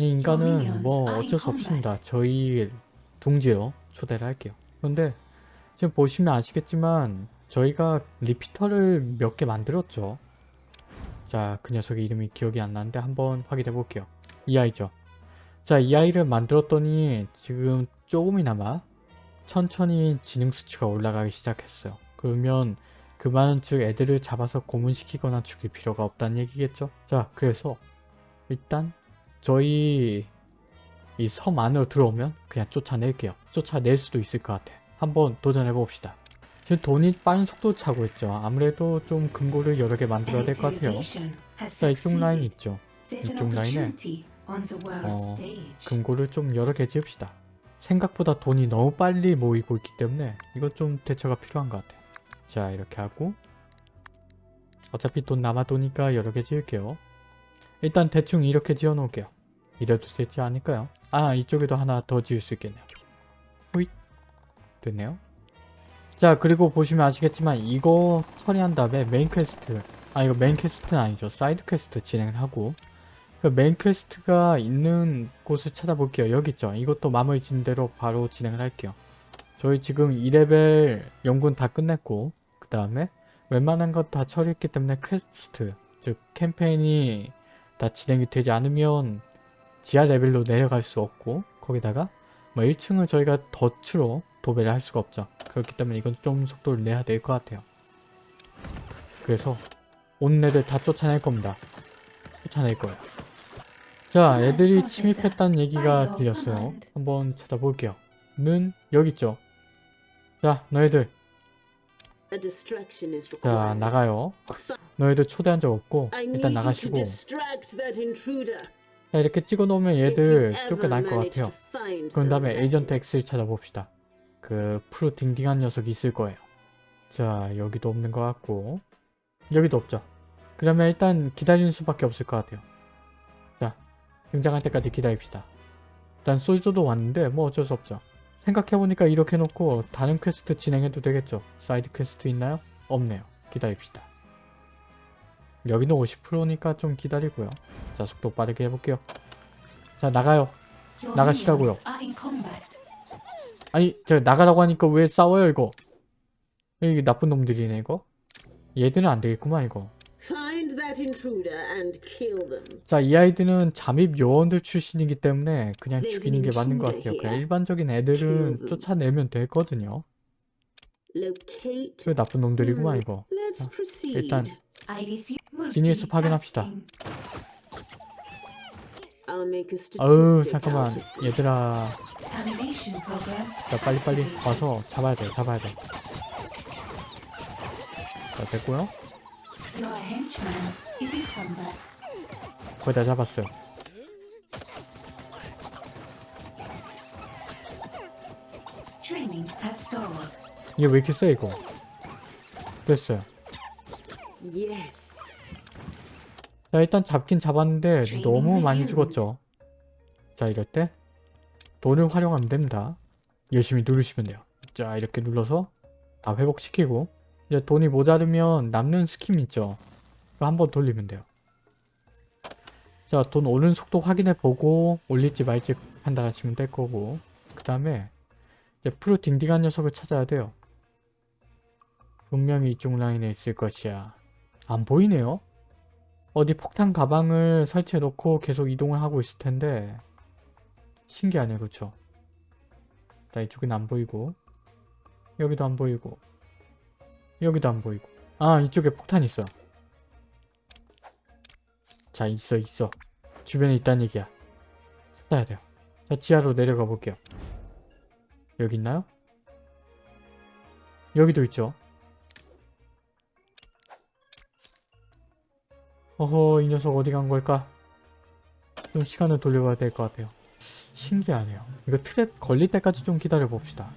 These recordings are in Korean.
이 인간은 뭐 어쩔 수 없습니다. 저희 둥지로 초대를 할게요. 그런데 지금 보시면 아시겠지만 저희가 리피터를 몇 개 만들었죠. 자, 그 녀석의 이름이 기억이 안 나는데 한번 확인해 볼게요. 이 아이죠. 자, 이 아이를 만들었더니 지금 조금이나마 천천히 지능 수치가 올라가기 시작했어요. 그러면 그 많은 즉 애들을 잡아서 고문시키거나 죽일 필요가 없다는 얘기겠죠. 자, 그래서 일단 저희 이 섬 안으로 들어오면 그냥 쫓아낼게요. 쫓아낼 수도 있을 것 같아. 한번 도전해 봅시다. 지금 돈이 빠른 속도 차고 있죠. 아무래도 좀 금고를 여러 개 만들어야 될 것 같아요. 자, 이쪽 라인 있죠. 이쪽 라인에 어, 금고를 좀 여러 개 지읍시다. 생각보다 돈이 너무 빨리 모이고 있기 때문에 이것 좀 대처가 필요한 것 같아요. 자, 이렇게 하고 어차피 돈 남아도니까 여러 개 지을게요. 일단 대충 이렇게 지어 놓을게요. 이래도 되지 않을까요? 아 이쪽에도 하나 더 지을 수 있겠네요. 호잇 됐네요. 자 그리고 보시면 아시겠지만 이거 처리한 다음에 main quest 아 이거 main quest는 아니죠. side quest 진행을 하고 그 main quest가 있는 곳을 찾아볼게요. 여기 있죠. 이것도 마무리 진 대로 바로 진행을 할게요. 저희 지금 2레벨 연구는 다 끝냈고 그 다음에 웬만한 것 다 처리했기 때문에 퀘스트 즉 캠페인이 다 진행이 되지 않으면 지하 레벨로 내려갈 수 없고 거기다가 뭐 1층을 저희가 덫으로 도배를 할 수가 없죠. 그렇기 때문에 이건 좀 속도를 내야 될 것 같아요. 그래서 온 애들 다 쫓아낼 겁니다. 쫓아낼 거예요. 자 애들이 침입했다는 얘기가 들렸어요. 한번 찾아볼게요. 는 여기 있죠. 자 너희들 자. 나가요. 너희들 초대한 적 없고 일단 나가시고. 자, 이렇게 찍어 놓으면 If you 얘들 쫓겨날 것 같아요. 그런 다음에 에이전트. X를 찾아봅시다. 그 프로 딩딩한 녀석이 있을 거예요. 자 여기도 없는 것 같고 여기도 없죠. 그러면 일단 기다리는 수밖에 없을 것 같아요. 자 등장할 때까지 기다립시다. 일단 soldier도 왔는데 뭐 어쩔 수 없죠. 생각해보니까 이렇게 놓고 다른 퀘스트 진행해도 되겠죠. side quest 있나요? 없네요. 기다립시다. 여기는 50%니까 좀 기다리고요. 자 속도 빠르게 해볼게요. 자 나가요. 나가시라고요. 아니 제가 나가라고 하니까 왜 싸워요 이거 이게 나쁜 놈들이네 이거 얘들은 안 되겠구만 이거 자 이 아이들은 잠입 요원들 출신이기 때문에 그냥 죽이는 게 맞는 것 같아요 그냥. 일반적인 애들은. 쫓아내면 되거든요. 그 나쁜 놈들이구만 Hmm. 이거 자. 일단 지니에서 확인합시다 아유 잠깐만. 얘들아 자 빨리빨리 와서 잡아야 돼 잡아야 돼자 됐고요 거의 다 잡았어요. 이게 왜 이렇게 세 이거? 됐어요. 자 일단 잡긴 잡았는데 너무 많이. 죽었죠. 자 이럴 때 돈을 활용하면 됩니다. 열심히 누르시면 돼요. 자 이렇게 눌러서 다 회복시키고 이제 돈이 모자르면 남는 scheme 있죠. 한번 돌리면 돼요. 자 돈 오른 속도 확인해 보고 올릴지 말지 판단하시면 될 거고. 그 다음에 이제 푸르딩딩한 녀석을 찾아야 돼요. 분명히 이쪽 라인에 있을 것이야. 안 보이네요. 어디 폭탄 가방을 설치해 놓고 계속 이동을 하고 있을 텐데 신기하네 그쵸? 자 이쪽은 안 보이고. 여기도 안 보이고 여기도 안 보이고 아 이쪽에 폭탄 있어 자 있어 있어 주변에 있다는 얘기야 찾아야 돼요 자 지하로 내려가 볼게요 여기 있나요? 여기도 있죠 어허 이 녀석 어디 간 걸까? 좀 시간을 돌려봐야 될 것 같아요. 신기하네요. 이거 트랩 걸릴 때까지 좀 기다려 봅시다.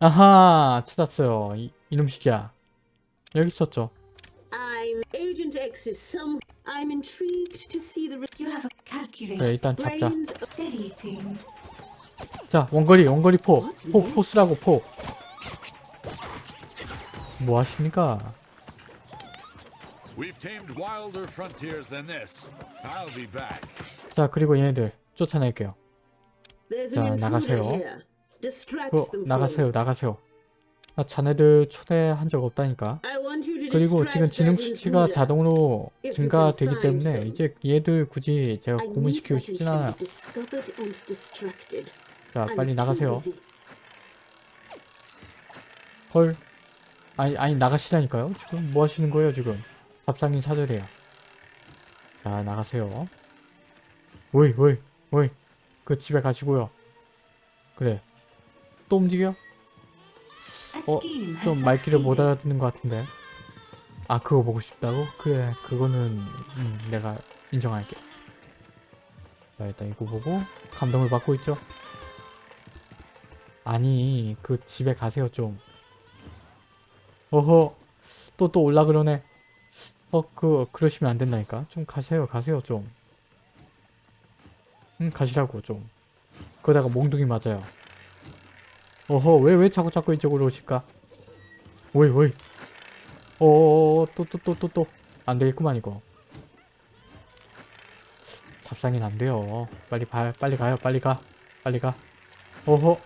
아하 찾았어요. 이, 이놈 시기야. 여기 있었죠. I'm Agent X's some. I'm intrigued to see the 그래 일단 잡자. 자 원거리 원거리 포. 포 포스라고 포. 뭐 하십니까? We've tamed wilder frontiers than this. I'll be back. 자 그리고 얘네들 쫓아낼게요. 자, 나가세요. 그 for 나가세요. 나가세요. 나 자네들 초대한 적 없다니까. 그리고 지금 지능 수치가. 자동으로 증가되기 때문에. 이제 얘들 굳이 제가 고문시키고 싶진 않아요. 자 빨리 나가세요. 헐. 아니 아니 나가시라니까요. 지금 뭐 하시는 거예요 지금? 밥상인 사절이에요. 자 나가세요. 오이 오이 오이. 그 집에 가시고요. 그래. 또 움직여? 어, 좀 말귀를 못 알아듣는 것 같은데. 아, 그거 보고 싶다고? 그래, 그거는 음, 내가 인정할게. 자, 일단 이거 보고 감동을 받고 있죠? 아니, 그 집에 가세요, 좀. 어허, 또 또 올라 그러네. 어, 그, 그러시면 안 된다니까. 좀 가세요, 가세요, 좀. 응, 가시라고, 좀. 그러다가 몽둥이 맞아요. 어허, 왜, 왜 자꾸 자꾸 이쪽으로 오실까? 오이, 오이. 어어어, 또, 또, 또, 또, 또. 안 되겠구만, 이거. 잡상인 안 돼요. 빨리 가, 빨리 가요, 빨리 가. 빨리 가. 어허.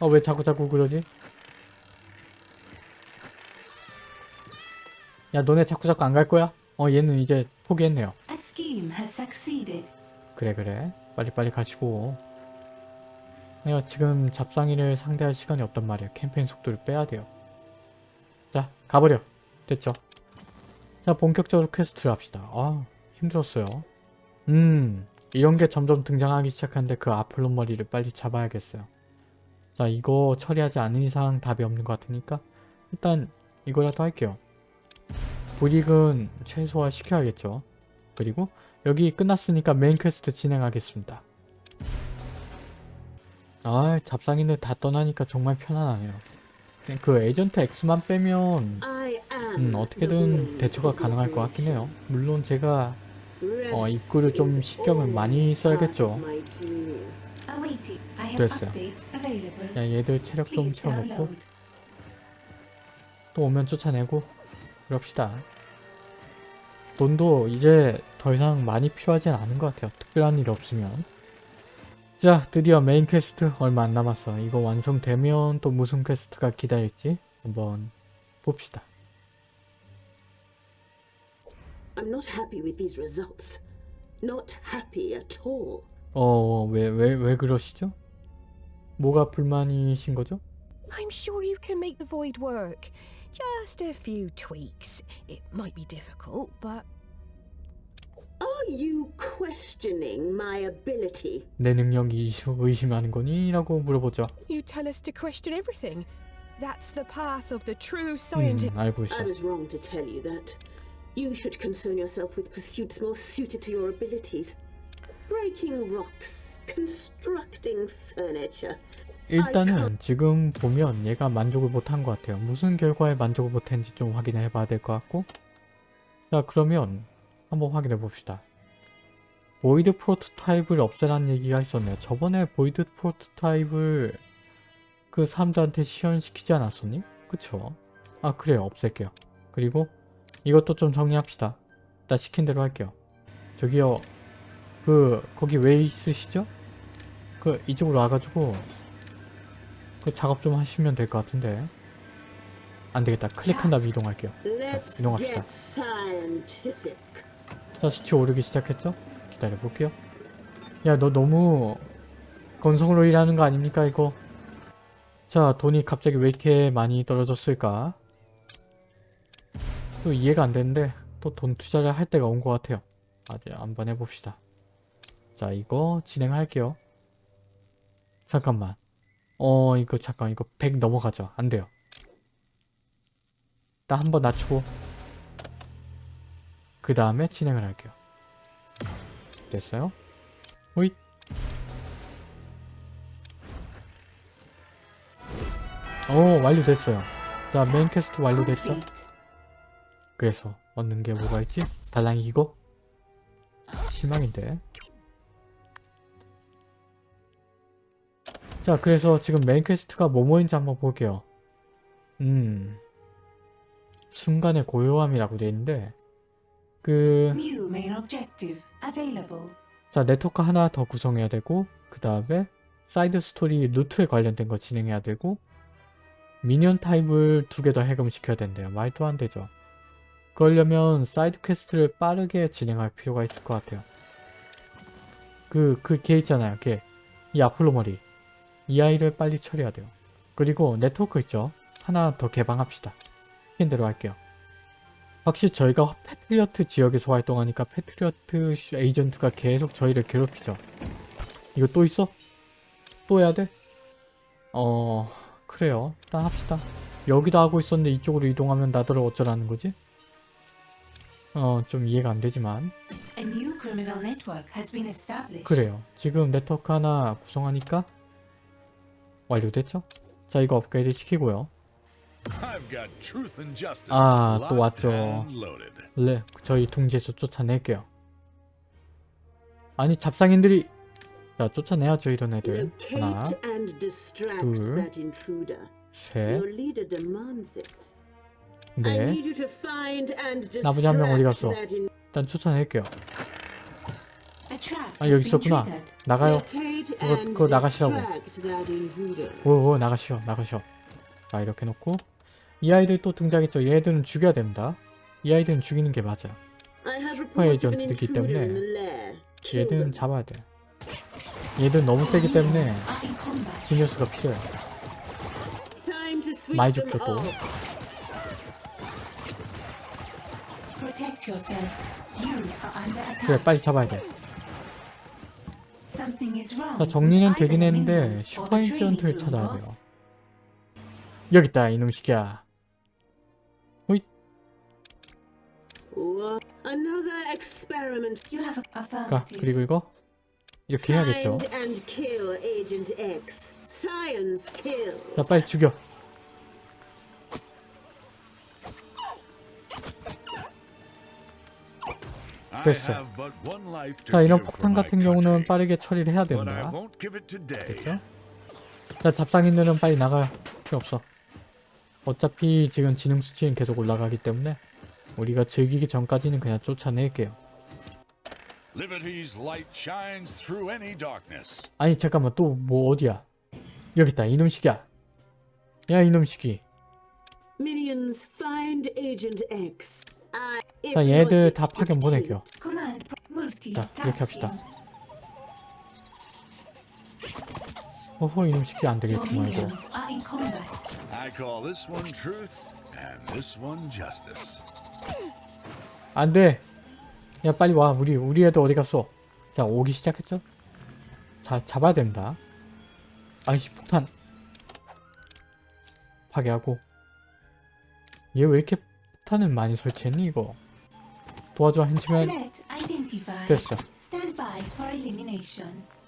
어, 왜 자꾸 자꾸 그러지? 야, 너네 자꾸 자꾸 안 갈 거야? 어, 얘는 이제 포기했네요. 그래 그래 빨리빨리 가시고 내가 지금 잡상이를 상대할 시간이 없단 말이야. 캠페인 속도를 빼야 돼요. 자 가버려. 됐죠? 자 본격적으로 quest를 합시다. 아 힘들었어요. 음 이런 게 점점 등장하기 시작하는데 그 afro 머리를 빨리 잡아야겠어요. 자 이거 처리하지 않은 이상 답이 없는 것 같으니까 일단 이거라도 할게요. 불이익은 최소화 시켜야겠죠. 그리고 여기 끝났으니까 main quest 진행하겠습니다. 아 잡상인들 다 떠나니까 정말 편안하네요. 그 에이전트 X만 빼면 음, 어떻게든 대처가 가능할 것 같긴 해요. 물론 제가. 어, 입구를 좀 신경을 많이 써야겠죠. 됐어요. 야, 얘들 체력 좀 채워놓고. 또 오면 쫓아내고 그럽시다. 돈도 이제 더 이상 많이 필요하진 않은 것 같아요. 특별한 일 없으면. 자, 드디어 메인 퀘스트 얼마 안 남았어. 이거 완성되면 또 무슨 퀘스트가 기다릴지 한번 봅시다. I'm not happy with these results. Not happy at all. 어, 왜, 왜, 왜 그러시죠? 뭐가 불만이신 거죠? I'm sure you can make the void work. Just a few tweaks. It might be difficult, but Are you questioning my ability? 내 능력 이슈 의심하는 거니? 라고 물어보죠. you tell us to question everything. That's the path of the true scientist. 음, 알고 I 있어. was wrong to tell you that. You should concern yourself with pursuits more suited to your abilities. Breaking rocks, constructing furniture. 일단은 지금 보면 얘가 만족을 못한 것 같아요. 무슨 결과에 만족을 못했는지 좀 확인해 봐야 될 것 같고 자 그러면 한번 확인해 봅시다. void prototype을 없애라는 얘기가 있었네요. 저번에 void prototype을 그 사람들한테 시연시키지 않았었니? 그쵸? 아 그래요 없앨게요. 그리고 이것도 좀 정리합시다. 일단 시킨 대로 할게요. 저기요 그 거기 왜 있으시죠? 그 이쪽으로 와가지고 그 작업 좀 하시면 될 것 같은데 안 되겠다 클릭한 다음에 이동할게요 Let's 이동합시다. 수치 오르기 시작했죠? 기다려 볼게요. 야 너 너무 건성으로 일하는 거 아닙니까 이거? 자 돈이 갑자기 왜 이렇게 많이 떨어졌을까? 또 이해가 안 되는데 또 돈 투자를 할 때가 온 것 같아요. 아직 한번 해봅시다. 자 이거 진행할게요. 잠깐만. 어 이거 잠깐 이거 100 넘어가죠. 안 돼요. 나 한번 낮추고 그 다음에 진행을 할게요 됐어요? 호잇 오 완료됐어요 자 main quest 완료됐죠? 그래서 얻는 게 뭐가 있지? 달랑 이거? 실망인데 자 그래서 지금 main quest가 뭐뭐인지 한번 볼게요 음 순간의 고요함이라고 돼 있는데 그. 자 네트워크 하나 더 구성해야 되고 그 다음에 side story 루트에 관련된 거 진행해야 되고 minion 타입을 두 개 더 해금시켜야 된대요. 말도 안 되죠. 그러려면 side quest를 빠르게 진행할 필요가 있을 것 같아요. 그, 그 걔 있잖아요. 걔. 이 afro 머리. 이 아이를 빨리 처리해야 돼요. 그리고 네트워크 있죠. 하나 더 개방합시다. 시킨 대로 할게요. 확실히 저희가 패트리어트 지역에서 활동하니까 패트리어트 슈- 에이전트가 계속 저희를 괴롭히죠. 이거 또 있어? 또 해야 돼? 어... 그래요. 일단 합시다. 여기도 하고 있었는데 이쪽으로 이동하면 나더러 어쩌라는 거지? 어, 좀 이해가 안 되지만. 그래요. 지금 네트워크 하나 구성하니까 완료됐죠? 자, 이거 업그레이드 시키고요. 아, 또 왔죠. and loaded. 네, 저희 둥지에서 쫓아낼게요. 아니, 잡상인들이 자, 쫓아내야죠, 이런 애들. 하나, 둘. 셋, and 나머지 한 명 어디 distract 갔어? 일단 쫓아낼게요. 아, 여기 있었구나. 나가요. 그거- 그거 나가시라고. 오, 오, 나가시오, 나가시오. 자, 이렇게 놓고 이 아이들 또 등장했죠. 얘들은 죽여야 됩니다. 이 아이들은 죽이는 게 of an 에이전트이기 때문에 얘들은. 잡아야 돼. 얘들 너무 세기 때문에. 기뉴스가 switch 많이 attack. 그래, 빨리 잡아야 돼. 자, 정리는 되긴 했는데 슈퍼 room, 찾아야. 돼요. 여기 있다, 이놈 시기야. What? Another experiment. You have a 가, affirmative. 그리고 이거 이렇게 해야겠죠. Find and kill Agent X. Science kills. 자, 빨리 죽여. I 됐어. have but one life to 자, 이런 폭탄 같은 경우는 빠르게 처리를 해야 but I 됩니다. won't give it today. 그렇죠? 자, 잡상인들은 빨리 나가요. 필요 없어. 어차피 지금 지능 수치는 계속 올라가기 때문에 우리가 즐기기 전까지는 그냥 쫓아낼게요. Liberty's light shines through any darkness. 아니 잠깐만 또 뭐 어디야? 여기 있다 이놈 시기야. 야 이놈 시기. Minions, find Agent X. I, if 자 얘들 다 파견 보낼게요. 자 이렇게 합시다. 어허 이놈 시기 안 Your 되겠구만 이거. Minions are in combat. I call this one truth and this one justice. 안 돼. 야 빨리 와 우리 우리 애들 어디 갔어? 자 오기 시작했죠? 자 잡아야 됩니다. 아이씨 폭탄 파괴하고 얘 왜 이렇게 폭탄을 많이 설치했니 이거? 도와줘 한치면. 됐어.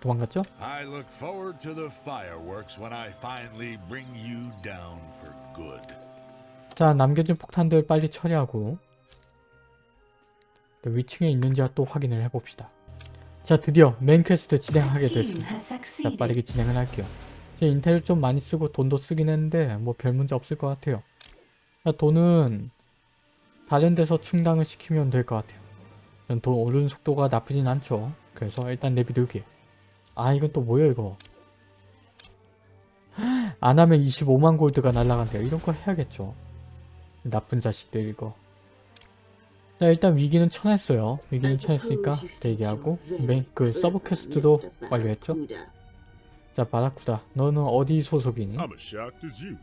도망갔죠? I look forward to the fireworks when I finally bring you down for good. 자 남겨진 폭탄들 빨리 처리하고 또 위층에 있는지 또 확인을 해봅시다. 자 드디어 main quest 진행하게 됐습니다. 자. 빠르게 진행을 할게요. 제 intel을 좀 많이 쓰고 돈도 쓰긴 했는데 뭐 별 문제 없을 것 같아요. 자, 돈은 다른 데서 충당을 시키면 될 것 같아요. 전 돈 오르는 속도가 나쁘진 않죠. 그래서 일단 내비두기. 아 이건 또 뭐야 이거. 안 하면 25만 골드가 날라간대요. 이런 거 해야겠죠. 나쁜 자식들 이거. 자 일단 위기는 쳐냈어요. 위기는 쳐냈으니까 대기하고 그 sub quest도. 완료했죠. 자 바라쿠다 너는 어디 소속이니? I'm as shocked as you.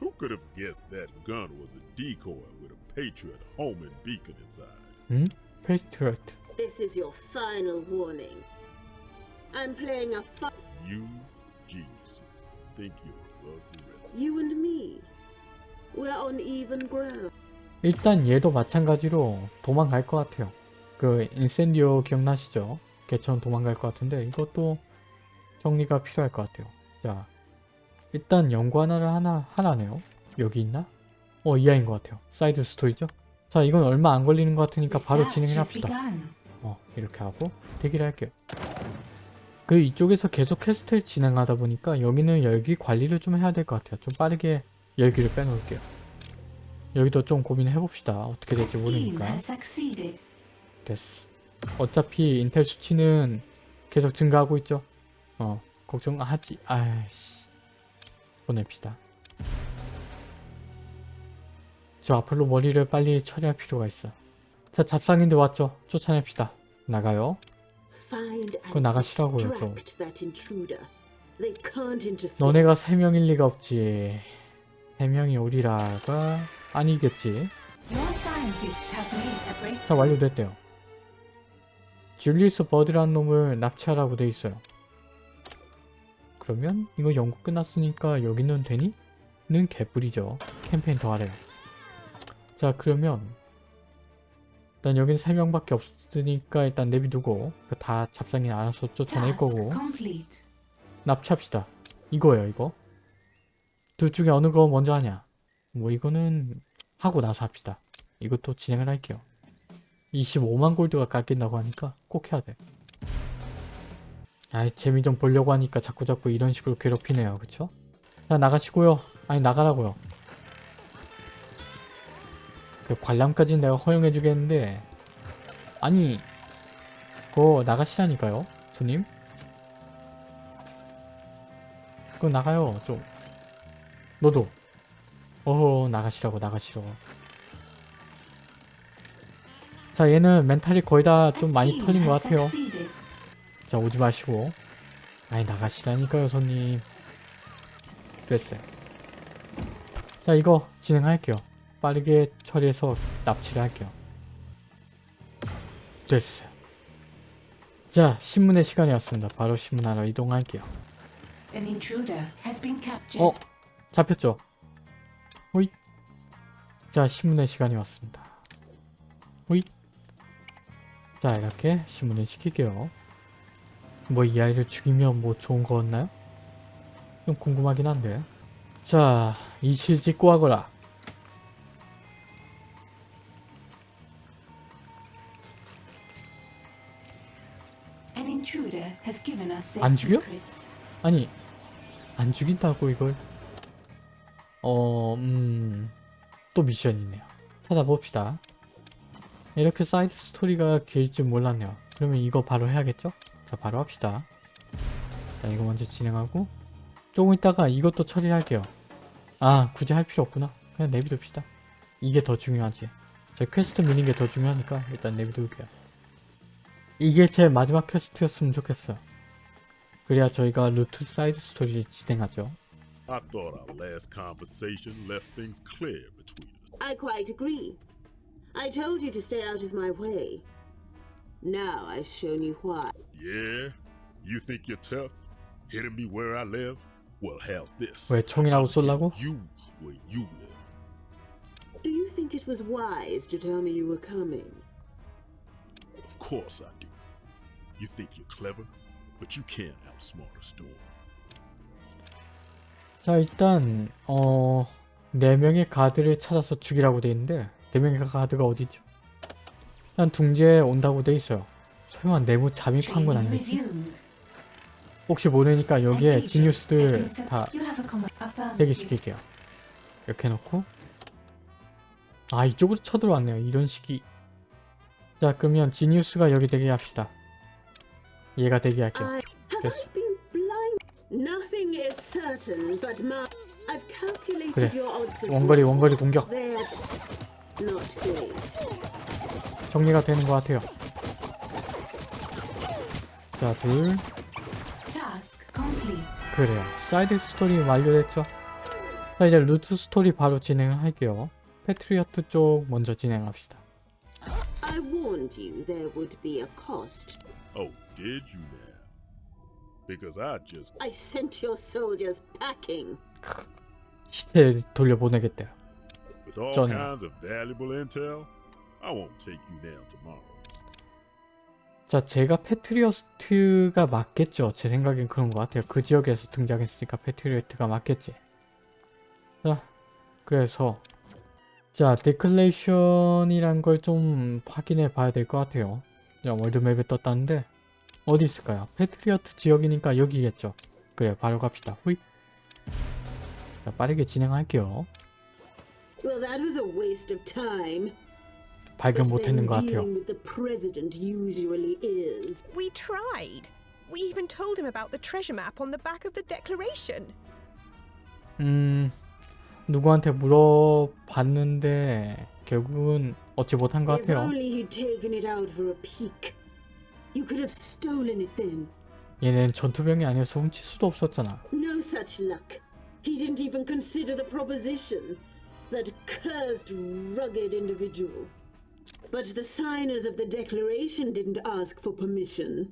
Who could have guessed that gun was a decoy with a Patriot homing beacon inside? 응? 페이트리어트 This is your final warning. I'm playing a fi- You geniuses think you're above the rest. You and me. 일단 얘도 마찬가지로 도망갈 것 같아요 그 인센디오 기억나시죠? 걔처럼 도망갈 것 같은데 이것도 정리가 필요할 것 같아요 자 일단 연구 하나를 하나 하나네요 여기 있나? 어 이하인 것 같아요 사이드 스토리죠? 자 이건 얼마 안 걸리는 것 같으니까 바로 진행을 합시다. 어 이렇게 하고 대기를 할게요 그리고 이쪽에서 계속 퀘스트를 진행하다 보니까 여기는 열기 관리를 좀 해야 될 것 같아요 좀 빠르게 열기를 빼놓을게요 여기도 좀 고민해 봅시다 어떻게 될지 모르니까. 됐어 어차피 인텔 수치는 계속 증가하고 있죠. 어 걱정하지. 아이씨 보냅시다. 저 앞으로 머리를 빨리 처리할 필요가 있어. 자 잡상인들 왔죠. 쫓아냅시다. 나가요. And 나가시라고요, 좀. interfere. 너네가 세 명일 리가 없지. 세 명이 오리라가 아니겠지. Breakthrough. 완료됐대요. 줄리우스 버드라는 놈을 납치하라고 돼 있어요. 그러면 이거 연구 끝났으니까 여기는 되니? 는 개뿔이죠. 캠페인 더 하래요. 자 그러면 일단 여긴 3명밖에 없으니까 일단 내비두고 그다 잡상인 알아서 쫓아낼 거고. 납치합시다. 이거예요 이거. 둘 중에 어느 거 먼저 하냐? 뭐 이거는 하고 나서 합시다. 이것도 진행을 할게요. 25만 골드가 깎인다고 하니까 꼭 해야 돼. 아이 재미 좀 보려고 하니까 자꾸자꾸 이런 식으로 괴롭히네요. 그쵸? 자 나가시고요. 아니 나가라고요. 그 관람까지는 내가 허용해 주겠는데 아니 그거 나가시라니까요 손님 그거 나가요 좀 너도. 어허 나가시라고 나가시러 자 얘는 멘탈이 거의 다 좀 많이 털린 것 같아요. 자 오지 마시고. 아니 나가시라니까요 손님. 됐어요. 자 이거 진행할게요. 빠르게 처리해서 납치를 할게요. 됐어요. 자 신문의 시간이 왔습니다. 바로 신문하러 이동할게요. 어 잡혔죠? 호잇. 자 신문의 시간이 왔습니다. 호잇. 자 이렇게 신문을 시킬게요. 뭐 이 아이를 죽이면 뭐 좋은 거 없나요? 좀 궁금하긴 한데. 자 us their 안 죽여? 아니 안 죽인다고 이걸 어... 음... 또 미션이네요. 찾아봅시다. 이렇게 사이드 스토리가 길줄 몰랐네요. 그러면 이거 바로 해야겠죠? 자 바로 합시다. 자 이거 먼저 진행하고 조금 있다가 이것도 처리할게요. 아 굳이 할 필요 없구나. 그냥 내비둡시다. 이게 더 중요하지. 제 퀘스트 미는 게 더 중요하니까 일단 내비둘게요. 이게 제 마지막 퀘스트였으면 좋겠어요. 그래야 저희가 루트 사이드 스토리를 진행하죠. I thought our last conversation left things clear between us. I quite agree. I told you to stay out of my way. Now I've shown you why. Yeah? You think you're tough? Hitting me where I live? Well, how's this? 왜 총이라고 쏠라고? You where you live. Do you think it was wise to tell me you were coming? Of course I do. You think you're clever, but you can't outsmart a storm. 자 일단 어... 4명의 가드를 찾아서 죽이라고 돼 있는데 4명의 가드가 어디죠? 일단 둥지에 온다고 돼 있어요. 설마 내부 잠입한 건 아니겠지? 혹시 모르니까 여기에 sent- 다. 대기시킬게요. 이렇게 해놓고 아 이쪽으로 쳐들어왔네요. 이런 식이 자 그러면 지니우스가 여기 대기합시다. 얘가 대기할게요. Have 그래. 원거리 원거리 공격. 정리가 되는 것 같아요. 자 둘. Task complete. 그래요. 사이드 스토리 완료됐죠? 자 이제 루트 스토리 바로 진행을 할게요. 패트리어트 쪽 먼저 진행합시다. I warned you there would be a cost. Oh, did you now? Because I just I sent your soldiers packing. 시체 돌려보내겠대요. with all Johnny. kinds of valuable intel, I won't take you down tomorrow. 자 제가 패트리어트가 맞겠죠. 제 생각엔 그런 것 같아요. 그 지역에서 등장했으니까 패트리어트가 맞겠지. 자 그래서 자 데클레이션이란 걸 좀 확인해 봐야 될 것 같아요. 자 월드맵에 떴다는데 어디 있을까요? 패트리어트 지역이니까 여기겠죠. 그래 바로 갑시다. 후이. 자 빠르게 진행할게요. Well, that was a waste of time. 발견 못했는 것 같아요. dealing with the president usually is. We tried. We even told him about the treasure map on the back of the declaration. 음, 누구한테 물어봤는데 결국은 얻지 못한 것 If 같아요. only he'd taken it out for a peek. You could have stolen it then. 얘는 전투병이 아니어서 훔칠 수도 없었잖아. No such luck. He didn't even consider the proposition. That cursed, rugged individual. But the signers of the declaration didn't ask for permission.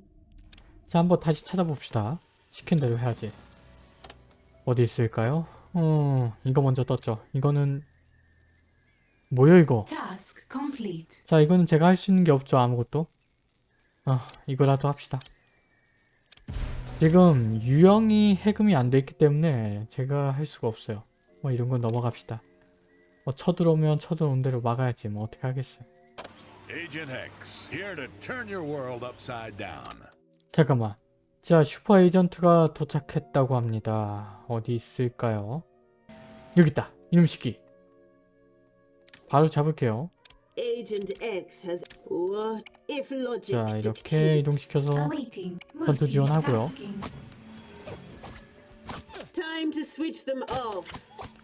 자, 한번 다시 찾아봅시다. 시킨 대로 해야지. 어디 있을까요? 어, 이거 먼저 떴죠. 이거는 뭐야 이거? Task complete. 자, 이거는 제가 할 수 있는 게 없죠. 아무것도. 아, 이거라도 합시다. 지금 유형이 해금이 안 돼 있기 때문에 제가 할 수가 없어요. 뭐 이런 건 넘어갑시다. 뭐 쳐들어오면 쳐들어온 대로 막아야지. 뭐 어떻게 하겠어요. 잠깐만. 자, 슈퍼 에이전트가 도착했다고 합니다. 어디 있을까요? 여기 있다. 이놈 새끼. 바로 잡을게요. Agent X has. What if logic 자, 이렇게 dictates? 이동시켜서. 전투 지원하고요. Multitasking. Time to switch them off.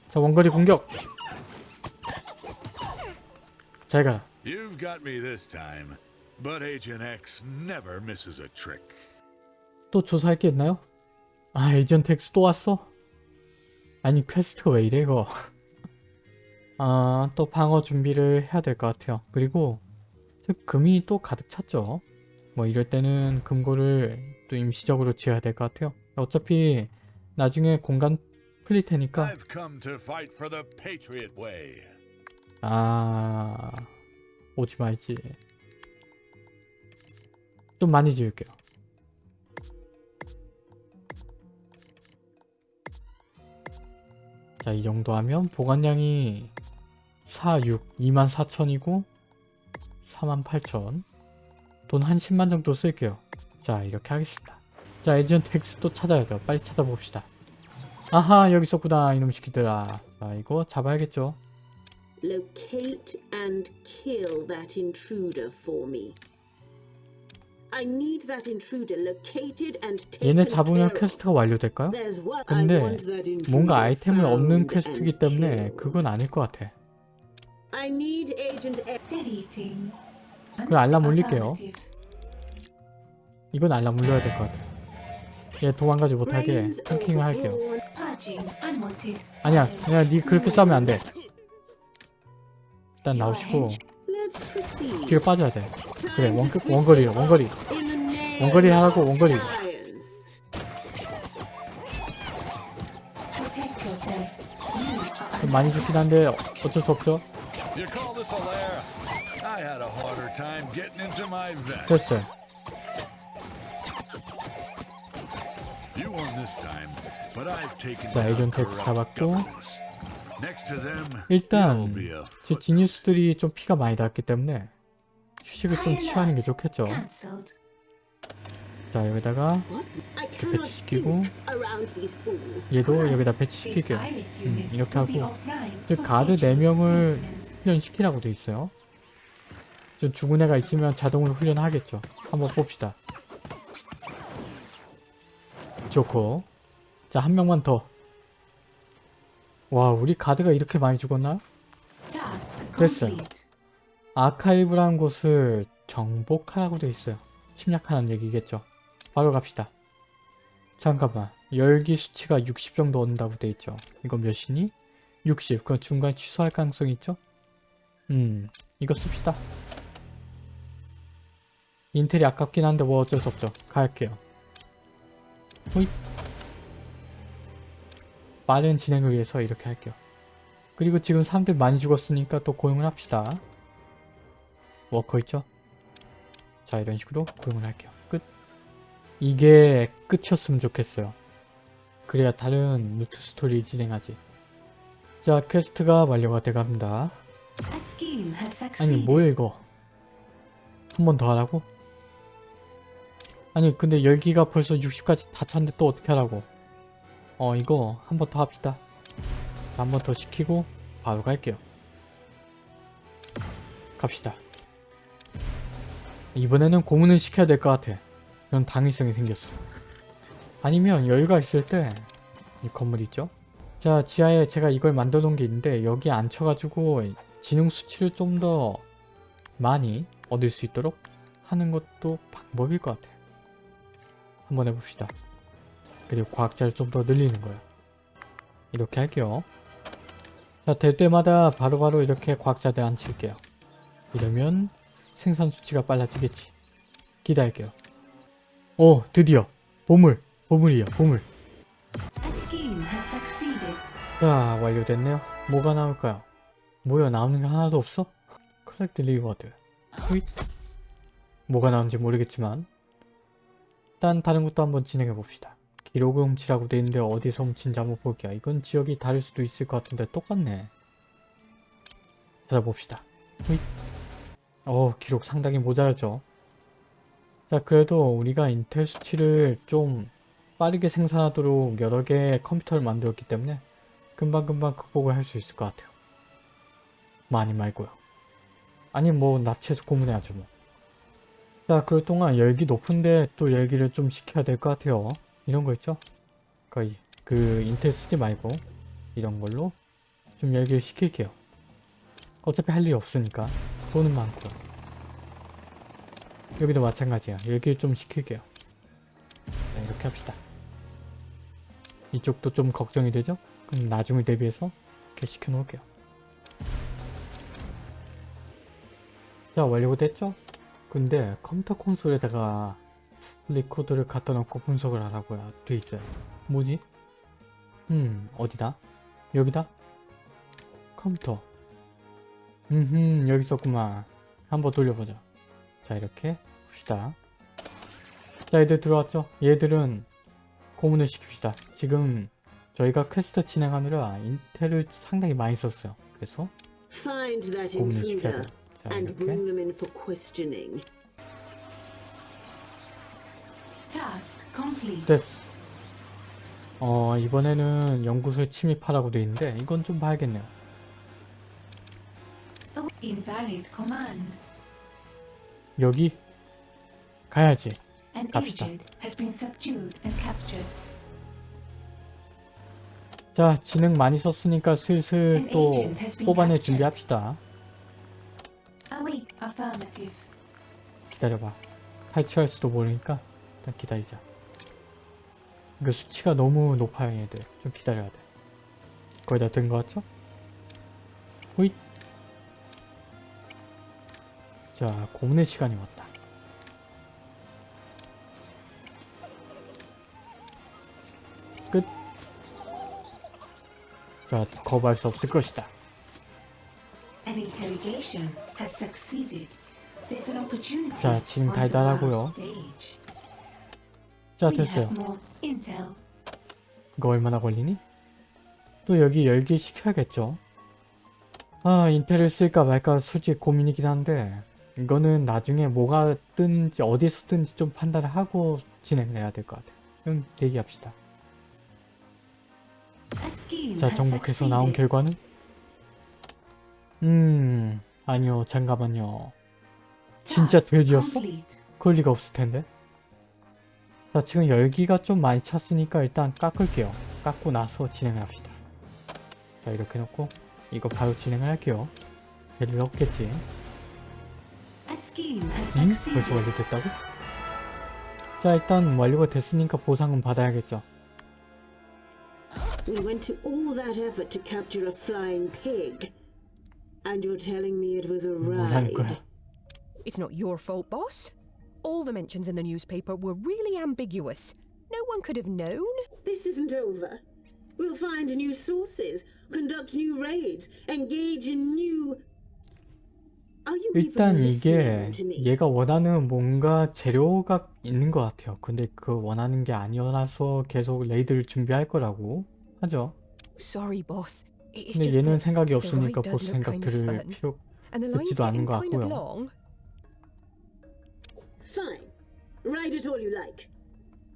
자, 원거리 공격. 잘 가라. You've got me this time, but Agent X never misses a trick. 또 조사할 게 있나요? 아, 에이전트 X 또 왔어? 아니, 퀘스트가 왜 이래, 이거. 아, 또 방어 준비를 해야 될 것 같아요. 그리고, 저 금이 또 가득 찼죠. 뭐, 이럴 때는 금고를 또 임시적으로 지어야 될 것 같아요. 어차피, 나중에 공간 풀릴 테니까. 아, 오지 말지. 좀 많이 지을게요. 자, 이 정도 하면 보관량이 4, 6, 2만 4천이고 4만 8천. 돈한 10만 정도 쓸게요. 자, 이렇게 하겠습니다. 자, X 또 찾아야 돼요. 빨리 찾아봅시다. 아하, 여기 있었구나, 이놈 새끼들아. 자, 이거 잡아야겠죠. Locate and kill that intruder for me. I need that intruder located and taken 얘네 잡으면. 퀘스트가 완료될까요? 근데 뭔가 아이템을 얻는 퀘스트이기 때문에. 그건 아닐 것 같아. I need Agent. Deleting. 그 알람 올릴게요. Affirmative. 이건 알람 울려야 될 것 같아. 얘 도망가지 못하게 탱킹을 할게요. 아니야, 그냥 니 그렇게 싸우면 안 돼. 일단 나오시고 hench- Let's proceed. 뒤로 빠져야 돼. 그래, 원, 원거리, 원거리. 원거리 하라고, 원거리. 많이 죽긴 한데 어쩔 수 없죠. 됐어요. You won this time, but I've taken 자, down 에이전트 corrupt 잡았고. governments. Next to them, 일단 제 지니스들이 좀 피가 많이 닿았기 때문에 휴식을 좀 취하는 게 좋겠죠. 자, 여기다가 배치시키고 think around these fools. 얘도 여기다 virus 음, 이렇게 하고 가드 scheduled 4명을 maintenance. 훈련시키라고 돼 있어요. 좀 죽은 애가 있으면 자동으로 훈련하겠죠. 한번 봅시다. 좋고 자 한 명만 더. 와 우리 가드가 이렇게 많이 죽었나? 됐어요. 아카이브라는 곳을 정복하라고 돼 있어요. 침략하는 얘기겠죠. 바로 갑시다. 잠깐만 열기 수치가 60 정도 얻는다고 돼 있죠. 이거 몇이니? 60. 그럼 중간에 취소할 가능성이 있죠? 음 이거 씁시다. 인텔이 아깝긴 한데 뭐 어쩔 수 없죠. 갈게요. 호잇. 빠른 진행을 위해서 이렇게 할게요. 그리고 지금 사람들 많이 죽었으니까 또 고용을 합시다. 워커 있죠? 자 이런 식으로 고용을 할게요. 끝. 이게 끝이었으면 좋겠어요. 그래야 다른 루트 스토리 진행하지. 자 퀘스트가 완료가 돼갑니다. 아니. 뭐야 이거 한 번 더 하라고? 아니 근데 열기가 벌써 60까지 다 찼는데 또 어떻게 하라고 어 이거 한 번 더 합시다 한 번 더 시키고 바로 갈게요 갑시다 이번에는 고문을 시켜야 될 것 같아 그런 당위성이 생겼어. 아니면 여유가 있을 때 이 건물 있죠? 자 지하에 제가 이걸 만들어 놓은 게 있는데 여기 앉혀가지고 지능 수치를 좀 더 많이 얻을 수 있도록 하는 것도 방법일 것 같아요. 한번 해봅시다. 그리고 과학자를 좀 더 늘리는 거예요. 이렇게 할게요. 자, 될 때마다 바로 바로 이렇게 과학자들 앉힐게요. 이러면 생산 수치가 빨라지겠지. 기다릴게요. 오, 드디어 보물, 보물이야, 보물. 자, 완료됐네요. 뭐가 나올까요? 뭐야, 나오는 게 하나도 없어? Collect reward. 후잇. 뭐가 나오는지 모르겠지만 일단 다른 것도 한번 진행해 봅시다. 기록을 훔치라고 돼 있는데 어디서 훔친지 한번 볼게요. 이건 지역이 다를 수도 있을 것 같은데 똑같네. 찾아봅시다. 후잇. 어, 기록 상당히 모자라죠. 자, 그래도 우리가 인텔 수치를 좀 빠르게 생산하도록 여러 개의 컴퓨터를 만들었기 때문에 금방금방 극복을 할 수 있을 것 같아요. 많이 말고요. 아니 뭐 납치해서 고문해야죠 뭐. 자 그럴 동안 열기 높은데 또 열기를 좀 시켜야 될 것 같아요. 이런 거 있죠? 거의 그 인텔 쓰지 말고 이런 걸로 좀 열기를 시킬게요. 어차피 할 일이 없으니까 돈은 많고 여기도 마찬가지야. 열기를 좀 시킬게요. 네, 이렇게 합시다. 이쪽도 좀 걱정이 되죠? 그럼 나중을 대비해서 이렇게 시켜놓을게요. 자 완료가 됐죠? 근데 컴퓨터 콘솔에다가 리코더를 갖다 놓고 분석을 하라고요. 돼 있어요. 뭐지? 음 어디다? 여기다? 컴퓨터 음흠 여기 있었구만. 한번 돌려보자. 자 이렇게 봅시다. 자 얘들 들어왔죠? 얘들은 고문을 시킵시다. 지금 저희가 퀘스트 진행하느라 intel을 상당히 많이 썼어요. 그래서 고문을 시켜야 돼요. 자 and 이렇게 bring them in for questioning. Task complete. 됐. 어 이번에는 연구소에 침입하라고 돼 있는데 이건 좀 봐야겠네요. Oh, invalid command. 여기 가야지. An 갑시다. agent has been subdued and captured. 자 지능 많이 썼으니까 슬슬 또 뽑아낼 준비합시다. 기다려봐. 탈취할 수도 모르니까 일단 기다리자. 그 수치가 너무 높아요 얘들. 좀 기다려야 돼. 거의 다 된 것 같죠? 호잇. 자 고문의 시간이 왔다. 끝. 자 거부할 수 없을 것이다. An interrogation has succeeded. There's an opportunity. 자, 지금 달달하고요. 자 됐어요. 이거 얼마나 걸리니? 또 여기 열기 시켜야겠죠. 아 인텔을 쓸까 말까 솔직히 고민이긴 한데 이거는 나중에 뭐가 뜬지 어디서 뜬지 좀 판단을 하고 진행을 해야 될 것 같아요. 그럼 대기합시다. 자 정복해서 나온. 결과는? 음 아니요 잠깐만요. 진짜 돼지였어? 그럴 리가 없을 텐데. 자 지금 열기가 좀 많이 찼으니까 일단 깎을게요. 깎고 나서 진행을 합시다. 자 이렇게 놓고 이거 바로 진행을 할게요. scheme has 응? 벌써 완료됐다고? 자 일단 완료가 됐으니까 보상은 받아야겠죠. We went to all that effort to capture a flying pig. And you're telling me it was a 뭐라는 거야? ride. It's not your fault, boss. All the mentions in the newspaper were really ambiguous. No one could have known. This isn't over. We'll find new sources, conduct new raids, engage in new. Are you 일단 even 이게 listening to me? 얘가 원하는 뭔가 재료가 있는 것 같아요. 근데 그 원하는 게 아니어서 계속 레이드를 준비할 거라고 하죠. Sorry, boss. 근데 얘는 생각이 없으니까 보스 생각 들을. 필요 않는 getting 것 같고요. long. Fine. Ride it all you like.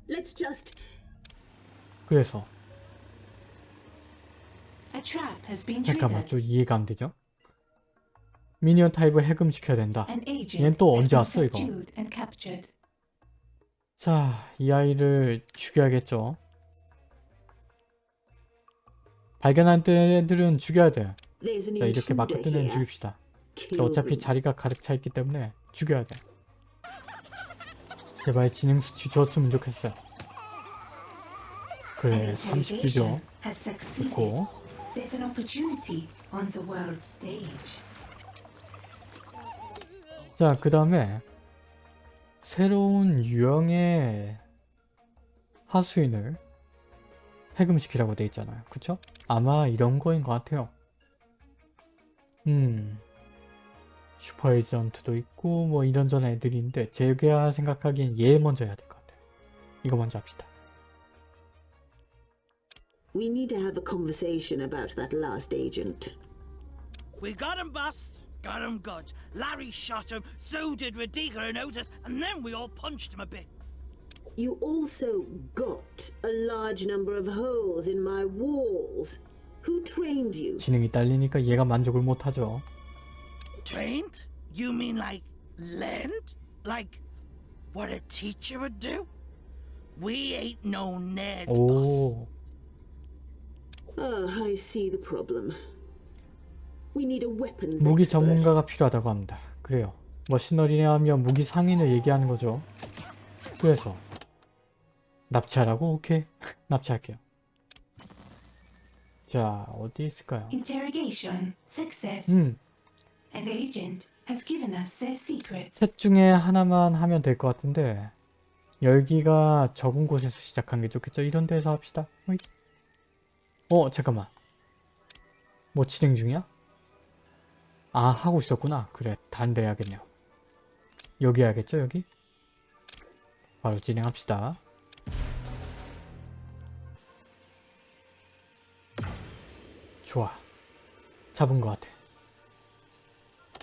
Let's just. 그래서 A trap has been 잠깐만. 좀 이해가 안 되죠? 미니언 타입을 해금시켜야 된다. 얘는 또 언제 왔어, 이거? 자, 이 아이를 죽여야겠죠. 발견한 애들은 죽여야 돼. 자, 이렇게 막 intruder 뜨는 애는 here. 죽입시다. 어차피. 자리가 가득 차 있기 때문에 죽여야 돼. 제발 지능 수치 줬으면 좋겠어요. 그래, An 30주죠. interrogation has succeeded. 좋고. 자, 그 다음에 새로운 유형의 하수인을 해금시키라고 돼 있잖아요. 그쵸? 아마 이런 거인 것 같아요. 음, 슈퍼 에이전트도 있고 뭐 이런저런 애들이 있는데 제가 생각하기엔 얘 먼저 해야 될 것 같아요. 이거 먼저 합시다. We need to have a conversation about that last agent. We got him, boss. Got him good. Larry shot him, so did Radica and Otis, and then we all punched him a bit. You also got a large number of holes in my walls. Who trained you? 지능이 딸리니까 얘가 만족을 못하죠. Trained? You mean like learned? Like what a teacher would do? We ain't no nerd, boss. 오, Ah, I see the problem. We need a weapons 무기 expert. 전문가가 필요하다고 합니다. 그래요. 머신너리냐 하면 무기 상인을 얘기하는 거죠. 그래서 납치하라고? 오케이. 납치할게요. 자, 어디 있을까요? Interrogation success. 음, An agent has given us their secrets. 셋 중에 하나만 하면 될 것 같은데 열기가 적은 곳에서 시작한 게 좋겠죠? 이런 데서 합시다. 호잇. 어, 잠깐만. 뭐 진행 중이야? 아, 하고 있었구나. 그래, 데 해야겠네요. 여기 해야겠죠, 여기? 바로 진행합시다. 좋아. 잡은 것 같아.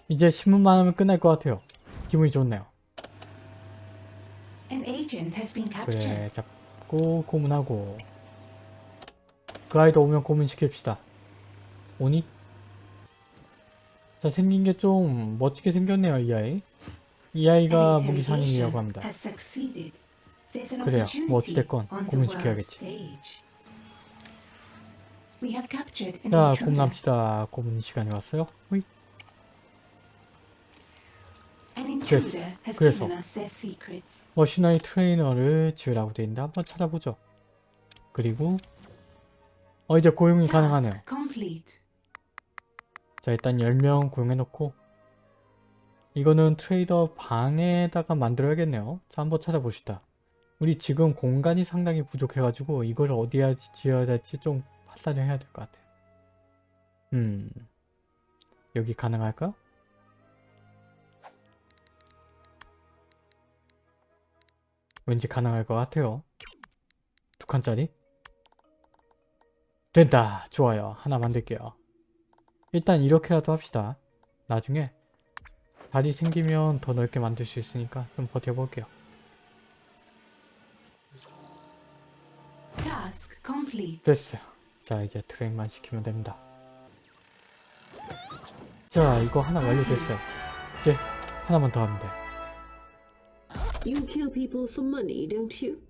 이제 신문만 하면 끝날 것 같아요. 기분이 좋네요. 그래 잡고 고문하고 그 아이도 오면 고문 시킵시다. 오니? 자 생긴 게 좀 멋지게 생겼네요 이 아이. 이 아이가 무기 상인이라고 합니다. 그래요. 뭐 어찌됐건 고문시켜야겠지. 자. 고문합시다. 고문 시간이 왔어요. 호잇. Has 그래서. 머신너리 트레이너를 지으라고 돼 있는데 한번 찾아보죠. 그리고 어 이제 고용이 가능하네요. Complete. 자 일단 10명 고용해놓고 이거는 트레이더 방에다가 만들어야겠네요 자 한번 찾아봅시다 우리 지금 공간이 상당히 부족해가지고 이걸 어디에 지어야 될지 좀 판단을 해야 될 것 같아요 음 여기 가능할까? 왠지 가능할 것 같아요 두 칸짜리 된다 좋아요 하나 만들게요 일단 이렇게라도 합시다. 나중에 자리 생기면 더 넓게 만들 수 있으니까 좀 버텨볼게요. Task complete. 됐어요. 자 이제 트랙만 시키면 됩니다. 자 이거 하나 완료됐어요. 이제 하나만 더 하면 돼. You kill people for money, don't you?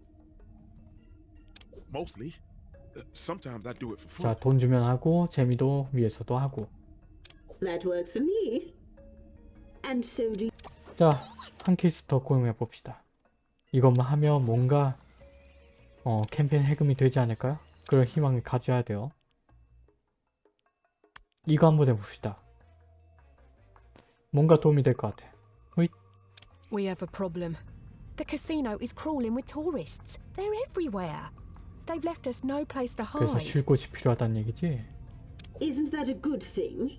Mostly. Sometimes I do it for 자 fun. 돈 주면 하고 재미도 위해서도 하고 That works for me. And so do 자 한 케이스 더 고용해 봅시다. 이것만 하면 뭔가 어 캠페인 해금이 되지 않을까요? 그런 희망을 가져야 돼요. 이거 한번 해봅시다. 뭔가 도움이 될 것 같아. 호잇. We have a problem. The casino is crawling with tourists. They're everywhere. They've left us no place to 그래서 hide. 쉴 곳이 필요하다는 얘기지. Isn't that a good thing?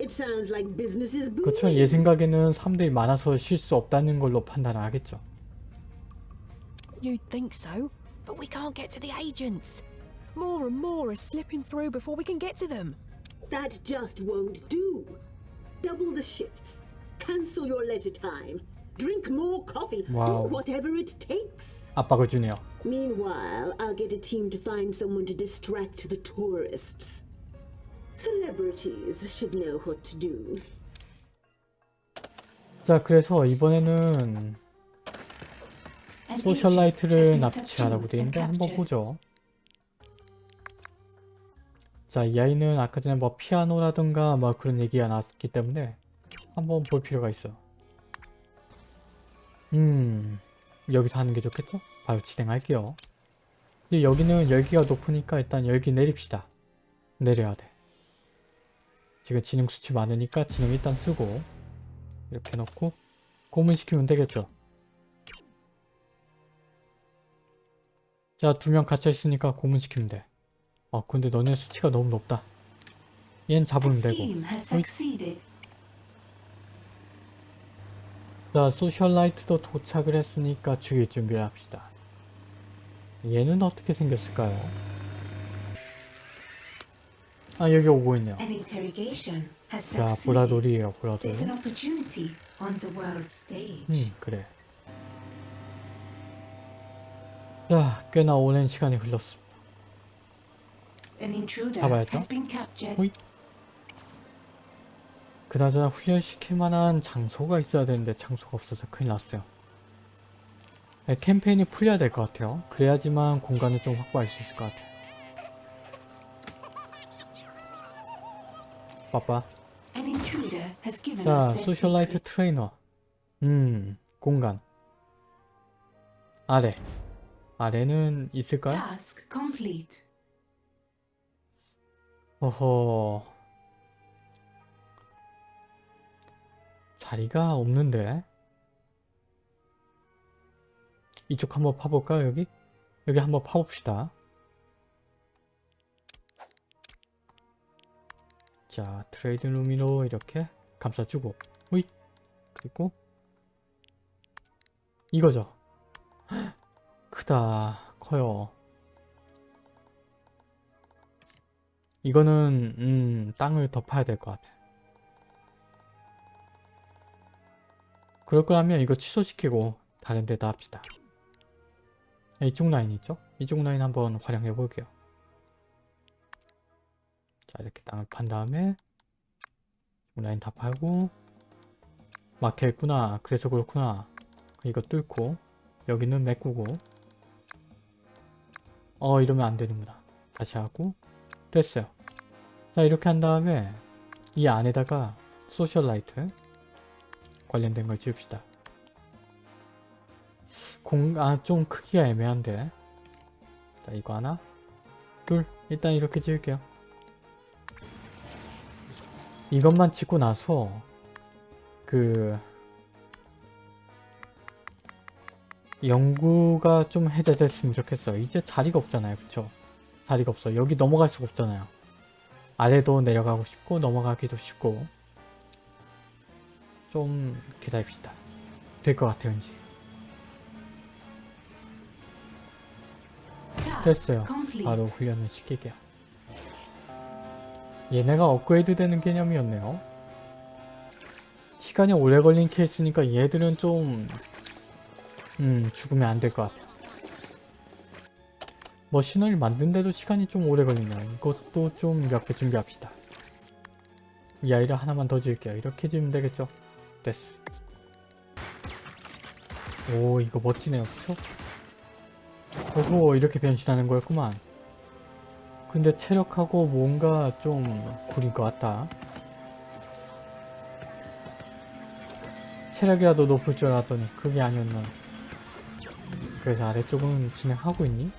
It sounds like business is 그렇죠. booming. 얘 생각에는 사람들이 많아서 쉴 수 없다는 걸로 판단을 하겠죠. You'd think so, but we can't get to the agents. More and more are slipping through before we can get to them. That just won't do. Double the shifts. Cancel your leisure time. Drink more coffee. Wow. Do whatever it takes. 압박을 주네요. Meanwhile, I'll get a team to find someone to distract the tourists. Celebrities should know what to do. 자, 그래서 이번에는 An 소셜라이트를 납치하라고 돼 있는데 한번 보죠. 자, 이 아이는 아까 전에 뭐 피아노라든가 뭐 그런 얘기가 나왔기 때문에 한번 볼 필요가 있어. 음, 여기서 하는 게 좋겠죠? 바로 진행할게요. 근데 여기는 열기가 높으니까 일단 열기 내립시다. 내려야 돼. 지금 지능 수치 많으니까 지능 일단 쓰고 이렇게 놓고 고문시키면 되겠죠. 자, 두 명 갇혀 있으니까 고문시키면 돼. 어, 근데 너네 수치가 너무 높다. 얜 The 잡으면 되고. 자, 소셜라이트도 도착을 했으니까 죽일 준비를 합시다. 얘는 어떻게 생겼을까요? 아, 여기 오고 있네요. 자, world stage. 음, 그래. 자, 꽤나 오랜 시간이 흘렀습니다. 잡아야죠. 호잇. 그나저나 훈련시킬 만한 장소가 있어야 되는데 장소가 없어서 큰일 났어요. 네, 캠페인이 풀려야 될 것 같아요. 그래야지만 공간을 좀 확보할 수 있을 것 같아요. given 자, socialite. 트레이너. 음, 공간. 아래. 아래는 있을까요? 어허. 자리가 없는데. 이쪽 한번 파볼까요, 여기? 여기 한번 파봅시다. 자, 트레이드 루미로 이렇게 감싸주고, 호잇! 그리고, 이거죠. 헉, 크다, 커요. 이거는 음, 땅을 더 파야 될 것 같아. 그럴 거라면 이거 취소시키고 다른 데다 합시다. 이쪽 라인 있죠? 이쪽 라인 한번 활용해 볼게요. 자 이렇게 땅을 판 다음에 라인 다 팔고 막혀있구나. 그래서 그렇구나. 이거 뚫고 여기는 메꾸고 어 이러면 안 되는구나. 다시 하고 됐어요. 자 이렇게 한 다음에 이 안에다가 소셜라이트 관련된 걸 지읍시다. 공, 아, 좀 크기가 애매한데. 자, 이거 하나. 둘. 일단 이렇게 지을게요. 이것만 짓고 나서, 그, 연구가 좀 해제됐으면 좋겠어요. 이제 자리가 없잖아요. 그쵸? 자리가 없어. 여기 넘어갈 수가 없잖아요. 아래도 내려가고 싶고 넘어가기도 쉽고 좀 기다립시다. 될 것 같아요, 왠지. Task 됐어요. 바로 훈련을 시킬게요. 얘네가 업그레이드 되는 개념이었네요. 시간이 오래 걸린 케이스니까 얘들은 좀 음, 죽으면 안 될 것 같아요. 머신을 만드는데도 시간이 좀 오래 걸리네요. 이것도 좀 몇 개 준비합시다. 이 아이를 하나만 더 지을게요. 이렇게 지으면 되겠죠? 됐어. 오 이거 멋지네요. 그쵸? 오호 이렇게 변신하는 거였구만. 근데 체력하고 뭔가 좀 구린 것 같다. 체력이라도 높을 줄 알았더니 그게 아니었나. 그래서 아래쪽은 진행하고 있니?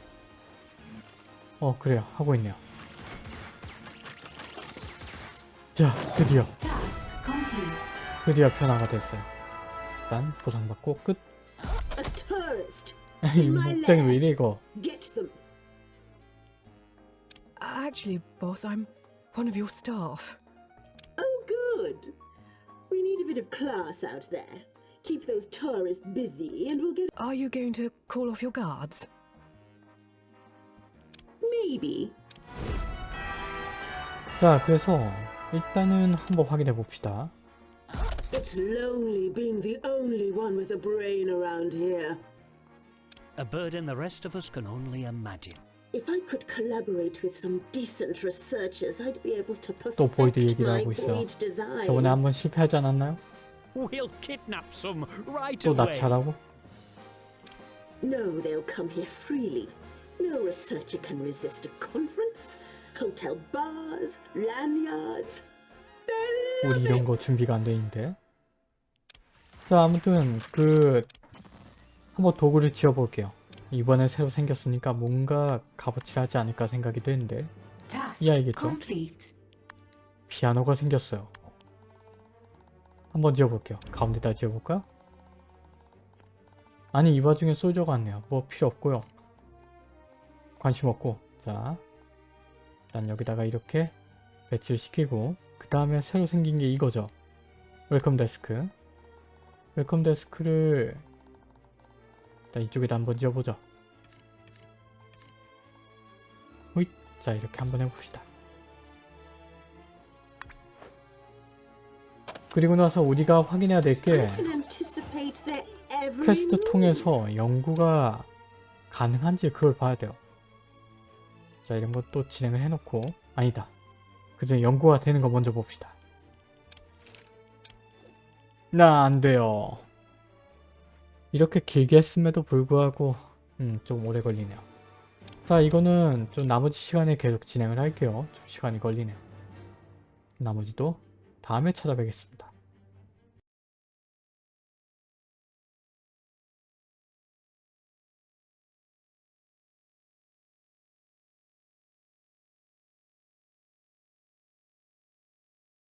어 그래요 하고 있네요. 자 드디어 Task complete. 드디어 변화가 됐어요. 일단 보상받고 끝. A tourist! 이 목장이 왜 이래 이거? Get them! Actually, boss, I'm one of your staff. Oh, good! We need a bit of class out there. Keep those tourists busy and we'll get. Are you going to call off your guards? Maybe. 자 그래서 일단은 한번 확인해 봅시다. It's lonely being the only one with a brain around here. A burden the rest of us can only imagine. If I could collaborate with some decent researchers, I'd be able to 또 보이드 perfect 얘기를 my 하고 있어. void designs. 저번에 한번 실패하지 않았나요? We'll kidnap some right 또 away. 납치하라고? No, they'll come here freely. No researcher can resist a conference, hotel bars, lanyards. 우리 이런 거 준비가 안돼 있는데. 자, 아무튼 그 한번 도구를 지어 볼게요. 이번에 새로 생겼으니까 뭔가 값어치하지 않을까 생각이 되는데 Task 이 아이겠죠? complete. 피아노가 생겼어요. 한번 지어볼게요. 가운데다 지어볼까? 아니 이 와중에 솔저가 왔네요. 뭐 필요 없고요. 관심 없고 자, 난 여기다가 이렇게 배치를 시키고 그 다음에 새로 생긴 게 이거죠. welcome desk welcome desk를 일단 이쪽에다 한번 지어보죠. 호잇 자 이렇게 한번 해봅시다. 그리고 나서 우리가 확인해야 될 게 퀘스트. 통해서 연구가 가능한지 그걸 봐야 돼요. 자 이런 것도 진행을 해놓고 아니다. 그전 연구가 되는 거 먼저 봅시다. 나 안 돼요. 이렇게 길게 했음에도 불구하고 음, 좀 오래 걸리네요. 자 이거는 좀 나머지 시간에 계속 진행을 할게요. 좀 시간이 걸리네요. 나머지도 다음에 찾아뵙겠습니다.